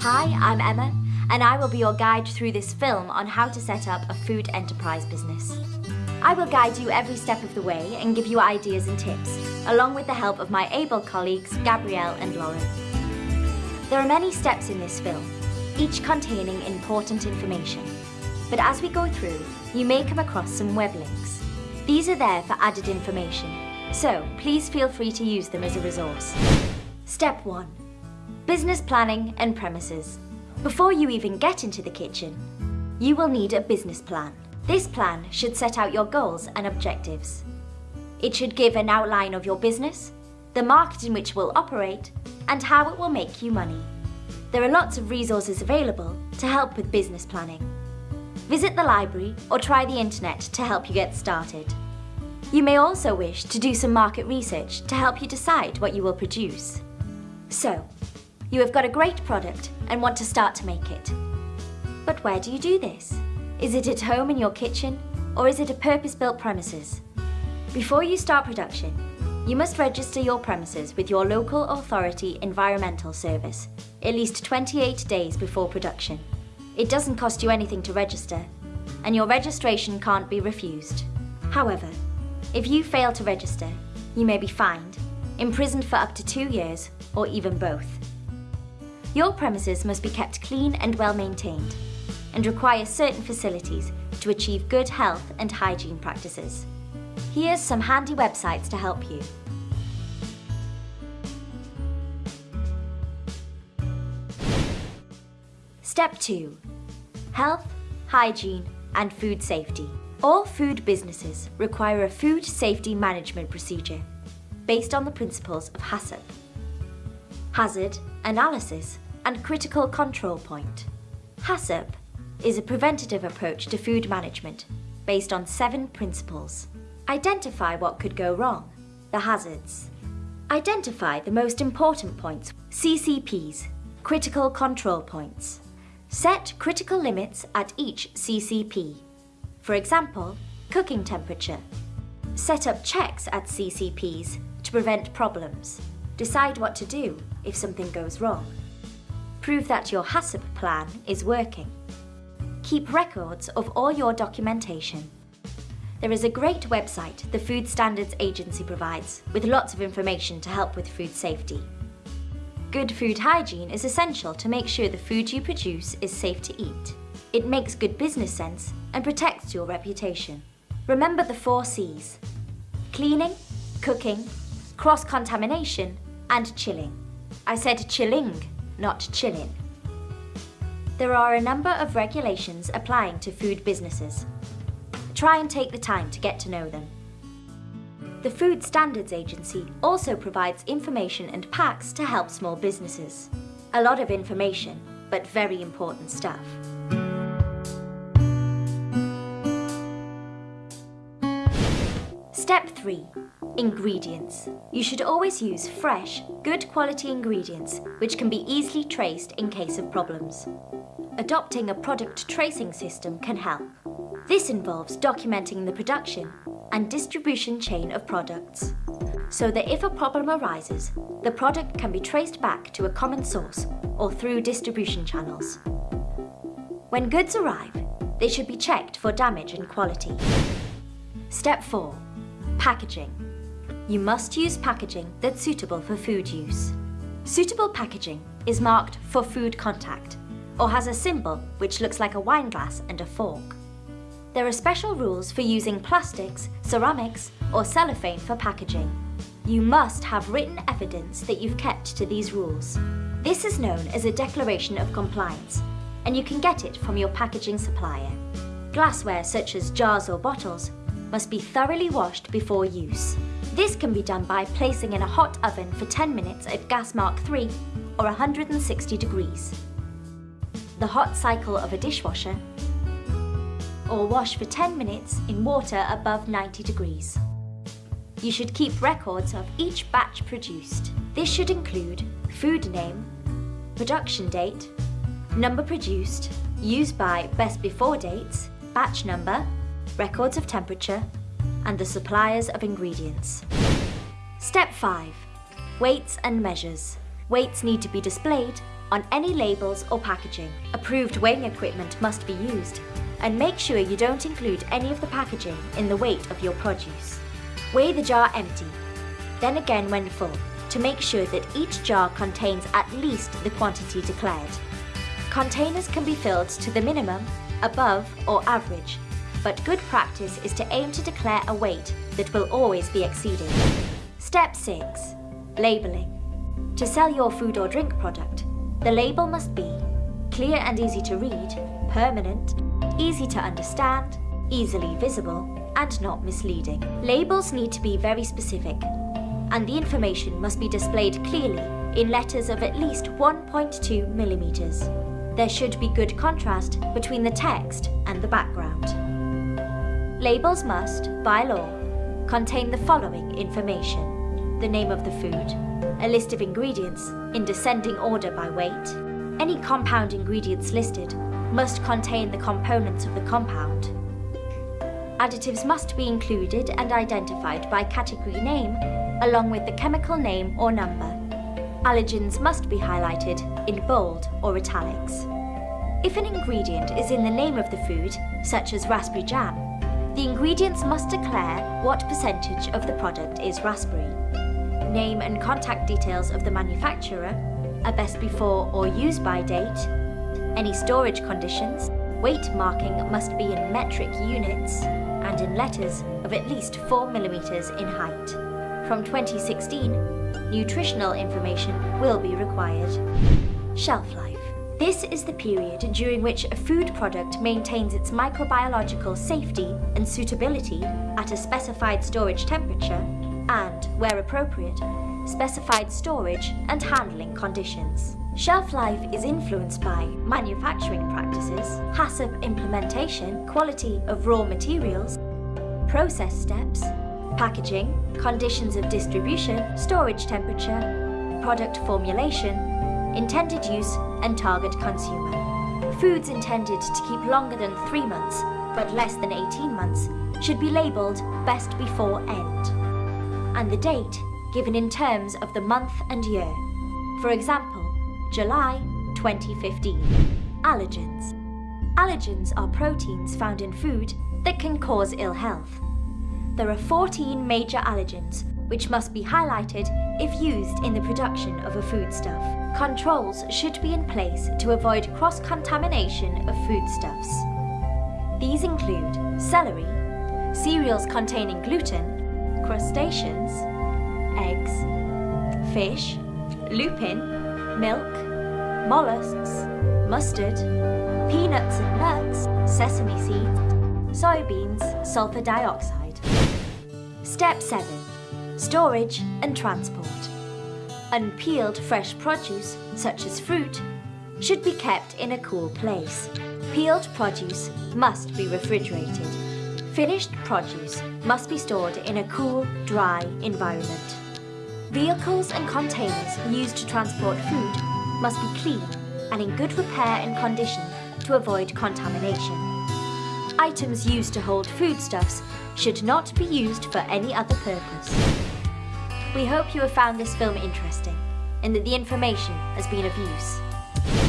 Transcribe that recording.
Hi, I'm Emma, and I will be your guide through this film on how to set up a food enterprise business. I will guide you every step of the way and give you ideas and tips, along with the help of my able colleagues Gabrielle and Lauren. There are many steps in this film, each containing important information. But as we go through, you may come across some web links. These are there for added information, so please feel free to use them as a resource. Step 1. Business planning and premises. Before you even get into the kitchen, you will need a business plan. This plan should set out your goals and objectives. It should give an outline of your business, the market in which it will operate, and how it will make you money. There are lots of resources available to help with business planning. Visit the library or try the internet to help you get started. You may also wish to do some market research to help you decide what you will produce. So, you have got a great product and want to start to make it. But where do you do this? Is it at home in your kitchen or is it a purpose-built premises? Before you start production, you must register your premises with your local authority environmental service at least 28 days before production. It doesn't cost you anything to register and your registration can't be refused. However, if you fail to register, you may be fined, imprisoned for up to two years, or even both. Your premises must be kept clean and well maintained, and require certain facilities to achieve good health and hygiene practices. Here's some handy websites to help you. Step 2. Health, hygiene and food safety. All food businesses require a food safety management procedure based on the principles of HACCP. Hazard, analysis and critical control point. HACCP is a preventative approach to food management based on seven principles. Identify what could go wrong, the hazards. Identify the most important points, CCPs, critical control points. Set critical limits at each CCP. For example, cooking temperature. Set up checks at CCPs to prevent problems. Decide what to do if something goes wrong. Prove that your HACCP plan is working. Keep records of all your documentation. There is a great website the Food Standards Agency provides with lots of information to help with food safety. Good food hygiene is essential to make sure the food you produce is safe to eat. It makes good business sense and protects your reputation. Remember the four C's. Cleaning, cooking, cross-contamination and chilling. I said chilling, not chilling. There are a number of regulations applying to food businesses. Try and take the time to get to know them. The Food Standards Agency also provides information and packs to help small businesses. A lot of information, but very important stuff. Step 3. Ingredients. You should always use fresh, good quality ingredients which can be easily traced in case of problems. Adopting a product tracing system can help. This involves documenting the production and distribution chain of products, so that if a problem arises, the product can be traced back to a common source or through distribution channels. When goods arrive, they should be checked for damage and quality. Step 4. Packaging. You must use packaging that's suitable for food use. Suitable packaging is marked for food contact or has a symbol which looks like a wine glass and a fork. There are special rules for using plastics, ceramics or cellophane for packaging. You must have written evidence that you've kept to these rules. This is known as a Declaration of Compliance and you can get it from your packaging supplier. Glassware such as jars or bottles must be thoroughly washed before use. This can be done by placing in a hot oven for 10 minutes at gas mark 3 or 160 degrees. The hot cycle of a dishwasher or wash for 10 minutes in water above 90 degrees. You should keep records of each batch produced. This should include food name, production date, number produced, used by best before dates, batch number, records of temperature, and the suppliers of ingredients. Step 5. Weights and measures. Weights need to be displayed on any labels or packaging. Approved weighing equipment must be used, and make sure you don't include any of the packaging in the weight of your produce. Weigh the jar empty, then again when full, to make sure that each jar contains at least the quantity declared. Containers can be filled to the minimum, above or average, but good practice is to aim to declare a weight that will always be exceeded. Step 6. Labelling. To sell your food or drink product, the label must be clear and easy to read, permanent, easy to understand, easily visible, and not misleading. Labels need to be very specific, and the information must be displayed clearly in letters of at least 1.2 millimeters. There should be good contrast between the text and the background. Labels must, by law, contain the following information. The name of the food, a list of ingredients in descending order by weight. Any compound ingredients listed must contain the components of the compound. Additives must be included and identified by category name along with the chemical name or number. Allergens must be highlighted in bold or italics. If an ingredient is in the name of the food, such as raspberry jam, the ingredients must declare what percentage of the product is raspberry. Name and contact details of the manufacturer, a best before or use by date, any storage conditions, weight marking must be in metric units and in letters of at least 4 millimeters in height. From 2016, nutritional information will be required. Shelf life. This is the period during which a food product maintains its microbiological safety and suitability at a specified storage temperature and, where appropriate, specified storage and handling conditions. Shelf life is influenced by manufacturing practices, HACCP implementation, quality of raw materials, process steps, packaging, conditions of distribution, storage temperature, product formulation, intended use and target consumer. Foods intended to keep longer than 3 months, but less than 18 months, should be labelled best before end. And the date given in terms of the month and year. For example, July 2015. Allergens. Allergens are proteins found in food that can cause ill health. There are 14 major allergens which must be highlighted if used in the production of a foodstuff. Controls should be in place to avoid cross-contamination of foodstuffs. These include celery, cereals containing gluten, crustaceans, eggs, fish, lupin, milk, mollusks, mustard, peanuts and nuts, sesame seeds, soybeans, sulfur dioxide. Step 7. Storage and transport. Unpeeled fresh produce, such as fruit, should be kept in a cool place. Peeled produce must be refrigerated. Finished produce must be stored in a cool, dry environment. Vehicles and containers used to transport food must be clean and in good repair and condition to avoid contamination. Items used to hold foodstuffs should not be used for any other purpose. We hope you have found this film interesting and that the information has been of use.